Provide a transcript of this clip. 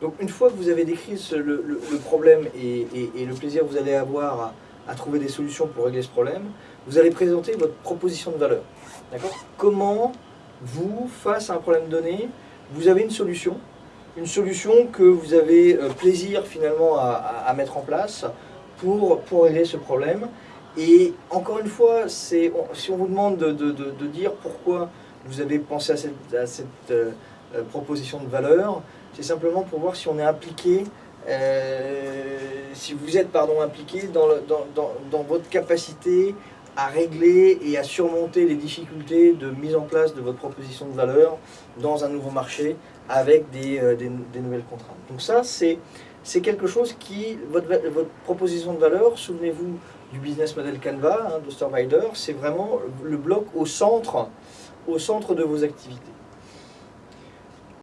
Donc une fois que vous avez décrit le, problème et, le plaisir que vous allez avoir à, trouver des solutions pour régler ce problème, vous allez présenter votre proposition de valeur. D'accord? Comment vous, face à un problème donné, vous avez une solution, une solution que vous avez euh, plaisir finalement à, mettre en place pour, pour régler ce problème. Et encore une fois, si on vous demande de, dire pourquoi vous avez pensé à cette, à cette, euh, euh, proposition de valeur, c'est simplement pour voir si on est impliqué, euh, si vous êtes pardon, impliqué dans, dans- dans- dans votre capacité à régler et à surmonter les difficultés de mise en place de votre proposition de valeur dans un nouveau marché avec des, euh, des- nouvelles contraintes. Donc ça, c'est quelque chose qui, votre, votre proposition de valeur, souvenez-vous du business model Canva hein, de Storvider, c'est vraiment le bloc au centre, au centre de vos activités.